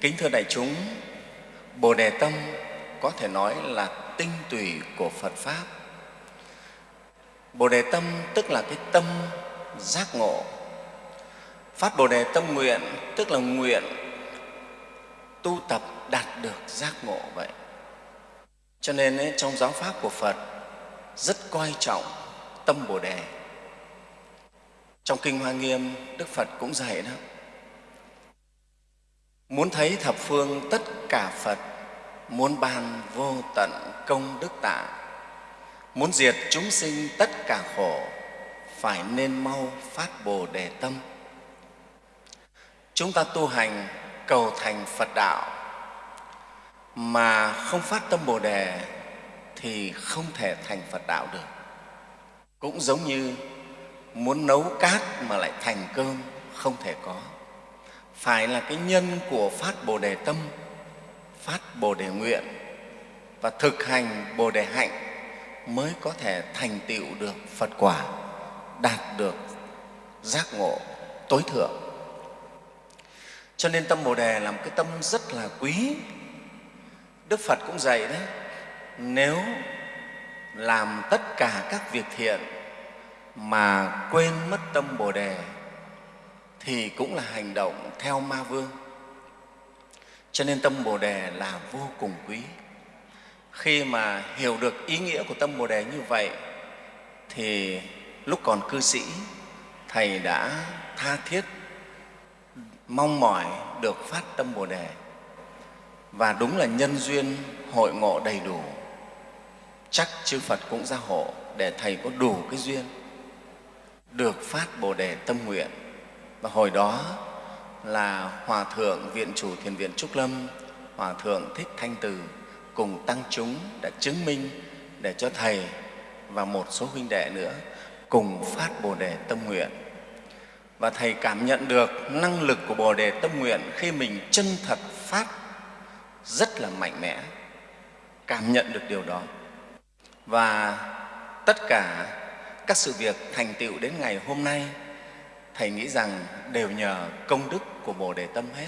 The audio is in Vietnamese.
Kính thưa đại chúng, Bồ Đề Tâm có thể nói là tinh tủy của Phật Pháp. Bồ Đề Tâm tức là cái tâm giác ngộ. Phát Bồ Đề Tâm nguyện tức là nguyện tu tập đạt được giác ngộ vậy. Cho nên ấy, trong giáo Pháp của Phật rất coi trọng tâm Bồ Đề. Trong Kinh Hoa Nghiêm, Đức Phật cũng dạy đó, Muốn thấy thập phương tất cả Phật, muốn ban vô tận công đức tạ, muốn diệt chúng sinh tất cả khổ, phải nên mau phát Bồ Đề tâm. Chúng ta tu hành cầu thành Phật đạo mà không phát tâm Bồ Đề thì không thể thành Phật đạo được. Cũng giống như muốn nấu cát mà lại thành cơm không thể có phải là cái nhân của phát bồ đề tâm, phát bồ đề nguyện và thực hành bồ đề hạnh mới có thể thành tựu được phật quả, đạt được giác ngộ tối thượng. Cho nên tâm bồ đề là một cái tâm rất là quý. Đức phật cũng dạy đấy, nếu làm tất cả các việc thiện mà quên mất tâm bồ đề thì cũng là hành động theo ma vương. Cho nên tâm bồ đề là vô cùng quý. Khi mà hiểu được ý nghĩa của tâm bồ đề như vậy, thì lúc còn cư sĩ, thầy đã tha thiết, mong mỏi được phát tâm bồ đề. Và đúng là nhân duyên, hội ngộ đầy đủ. Chắc chư phật cũng gia hộ để thầy có đủ cái duyên được phát bồ đề tâm nguyện và hồi đó là Hòa Thượng Viện Chủ Thiền Viện Trúc Lâm, Hòa Thượng Thích Thanh Từ cùng tăng chúng đã chứng minh để cho Thầy và một số huynh đệ nữa cùng phát Bồ Đề Tâm Nguyện. Và Thầy cảm nhận được năng lực của Bồ Đề Tâm Nguyện khi mình chân thật phát rất là mạnh mẽ, cảm nhận được điều đó. Và tất cả các sự việc thành tựu đến ngày hôm nay Thầy nghĩ rằng đều nhờ công đức của Bồ Đề Tâm hết.